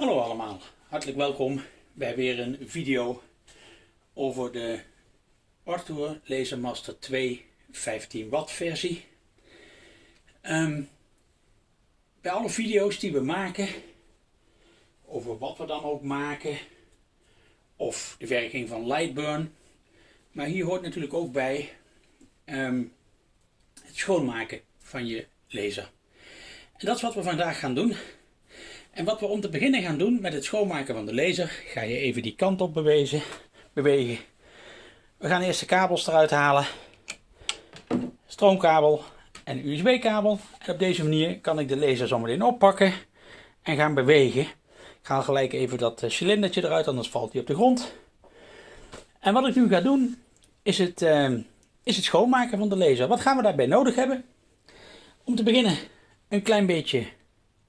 Hallo allemaal, hartelijk welkom bij weer een video over de Arthur Lasermaster 2 15 watt versie. Ehm, bij alle video's die we maken, over wat we dan ook maken, of de werking van Lightburn, maar hier hoort natuurlijk ook bij ehm, het schoonmaken van je laser. En dat is wat we vandaag gaan doen. En wat we om te beginnen gaan doen met het schoonmaken van de laser, ga je even die kant op bewegen. bewegen. We gaan eerst de kabels eruit halen. Stroomkabel en USB-kabel. En op deze manier kan ik de laser zometeen oppakken en gaan bewegen. Ik haal gelijk even dat eh, cilindertje eruit, anders valt hij op de grond. En wat ik nu ga doen, is het, uh, is het schoonmaken van de laser. Wat gaan we daarbij nodig hebben? Om te beginnen een klein beetje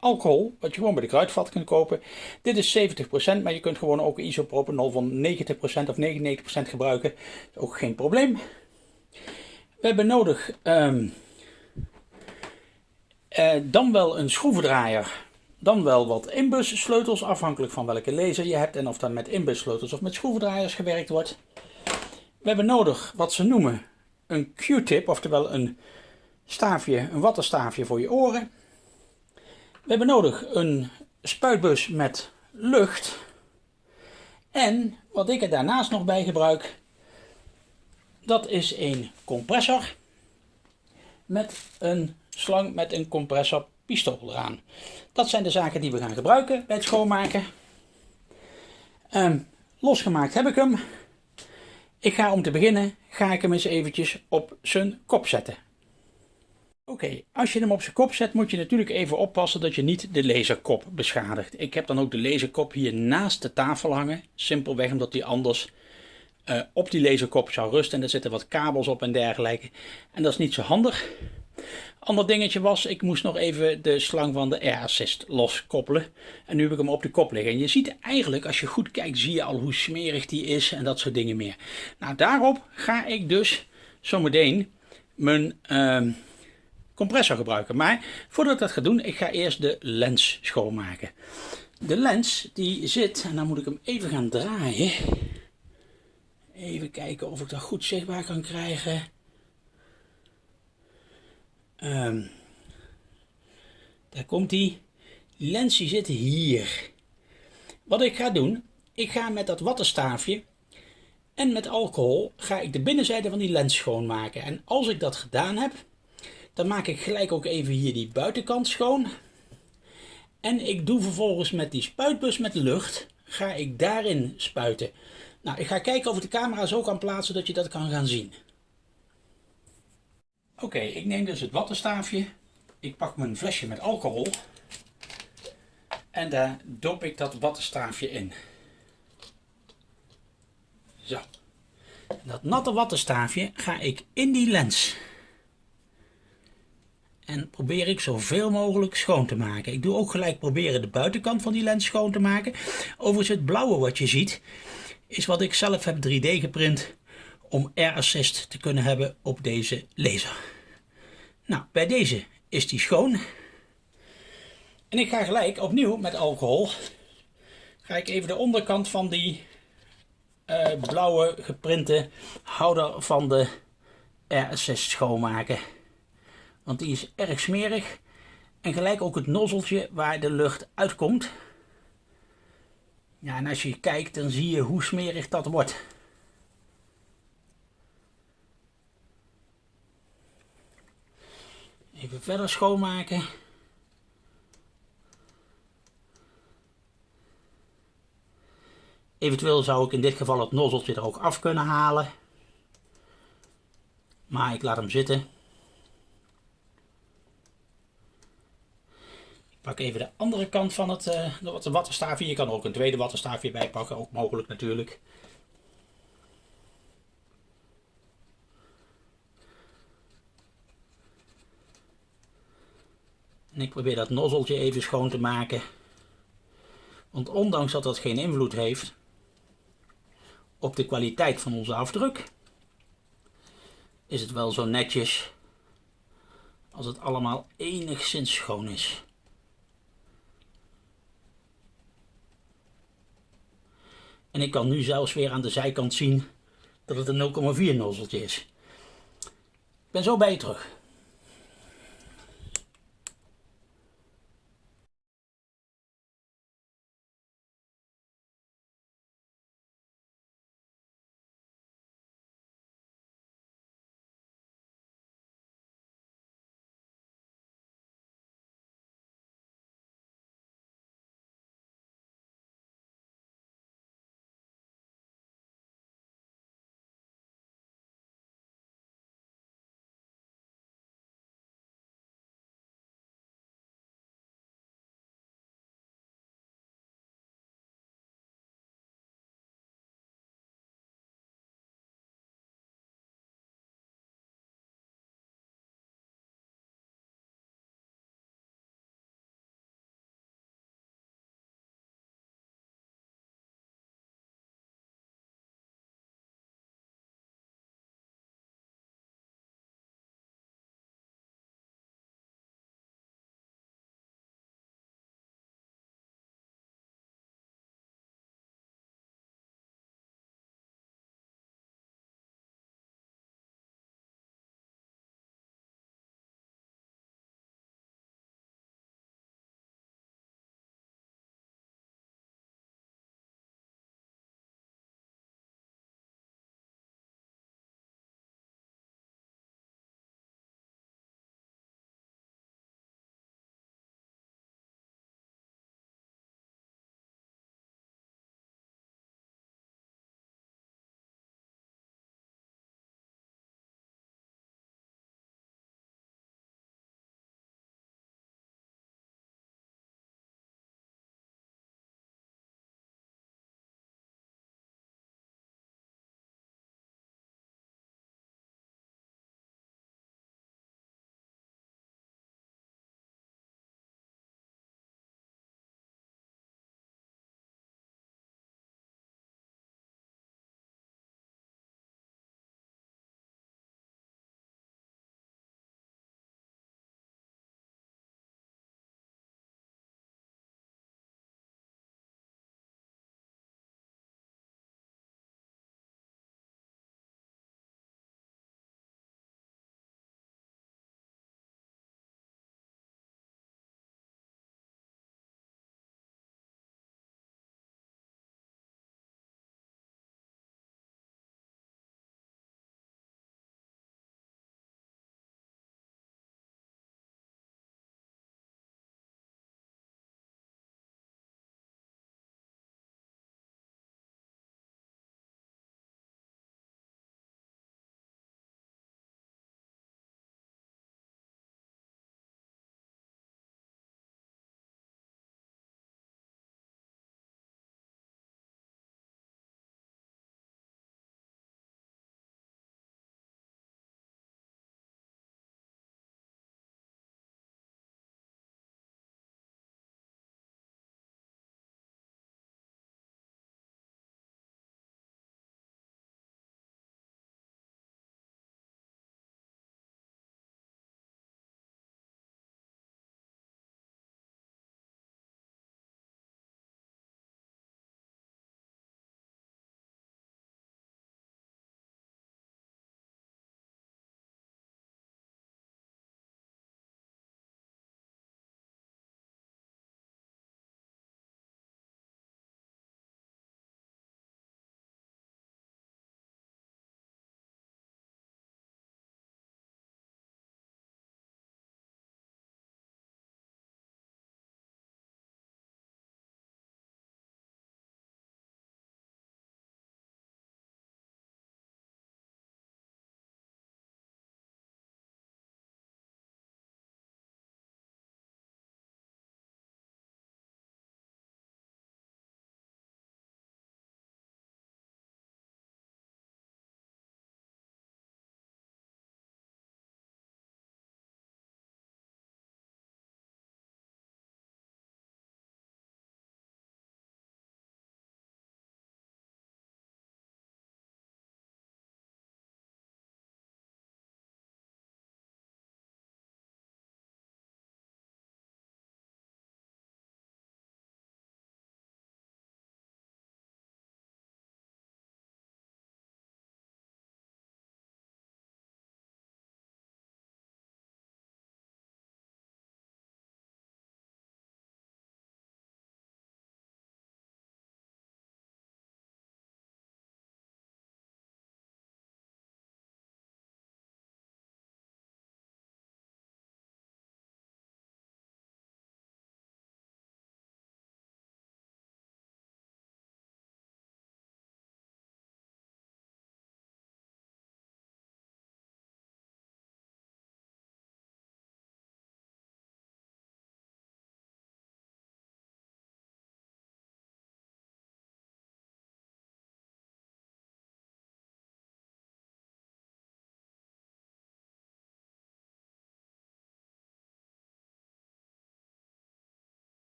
alcohol, wat je gewoon bij de kruidvat kunt kopen. Dit is 70%, maar je kunt gewoon ook isopropanol van 90% of 99% gebruiken. Is ook geen probleem. We hebben nodig um, uh, dan wel een schroevendraaier, dan wel wat inbus sleutels, afhankelijk van welke laser je hebt en of dat met inbus sleutels of met schroevendraaiers gewerkt wordt. We hebben nodig wat ze noemen een Q-tip, oftewel een staafje, een wattenstaafje voor je oren. We hebben nodig een spuitbus met lucht. En wat ik er daarnaast nog bij gebruik, dat is een compressor met een slang met een compressorpistool eraan. Dat zijn de zaken die we gaan gebruiken bij het schoonmaken. Um, losgemaakt heb ik hem. Ik ga om te beginnen, ga ik hem eens eventjes op zijn kop zetten. Oké, als je hem op zijn kop zet moet je natuurlijk even oppassen dat je niet de laserkop beschadigt. Ik heb dan ook de laserkop hier naast de tafel hangen. Simpelweg omdat die anders uh, op die laserkop zou rusten. En er zitten wat kabels op en dergelijke. En dat is niet zo handig. Ander dingetje was, ik moest nog even de slang van de Air Assist loskoppelen. En nu heb ik hem op de kop liggen. En je ziet eigenlijk, als je goed kijkt, zie je al hoe smerig die is en dat soort dingen meer. Nou, daarop ga ik dus zometeen mijn... Uh, compressor gebruiken. Maar voordat ik dat ga doen, ik ga eerst de lens schoonmaken. De lens die zit, en dan moet ik hem even gaan draaien. Even kijken of ik dat goed zichtbaar kan krijgen. Um, daar komt die. Die lens die zit hier. Wat ik ga doen, ik ga met dat wattenstaafje en met alcohol ga ik de binnenzijde van die lens schoonmaken. En als ik dat gedaan heb, dan maak ik gelijk ook even hier die buitenkant schoon. En ik doe vervolgens met die spuitbus met lucht, ga ik daarin spuiten. Nou, ik ga kijken of ik de camera zo kan plaatsen dat je dat kan gaan zien. Oké, ik neem dus het wattenstaafje. Ik pak mijn flesje met alcohol. En daar dop ik dat wattenstaafje in. Zo. Dat natte wattenstaafje ga ik in die lens en probeer ik zoveel mogelijk schoon te maken. Ik doe ook gelijk proberen de buitenkant van die lens schoon te maken. Overigens het blauwe wat je ziet is wat ik zelf heb 3D geprint om Air Assist te kunnen hebben op deze laser. Nou, bij deze is die schoon. En ik ga gelijk opnieuw met alcohol, ga ik even de onderkant van die uh, blauwe geprinte houder van de Air Assist schoonmaken. Want die is erg smerig. En gelijk ook het nozzeltje waar de lucht uitkomt. Ja, en als je kijkt dan zie je hoe smerig dat wordt. Even verder schoonmaken. Eventueel zou ik in dit geval het nozzeltje er ook af kunnen halen. Maar ik laat hem zitten. Pak even de andere kant van het uh, de wattenstaafje. Je kan ook een tweede wattenstaafje bij pakken, ook mogelijk natuurlijk. En ik probeer dat nozzeltje even schoon te maken. Want ondanks dat dat geen invloed heeft op de kwaliteit van onze afdruk, is het wel zo netjes als het allemaal enigszins schoon is. En ik kan nu zelfs weer aan de zijkant zien dat het een 0,4 nozzeltje is. Ik ben zo bij je terug.